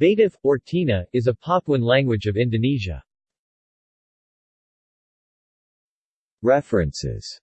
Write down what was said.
Batak, or Tina, is a Papuan language of Indonesia. References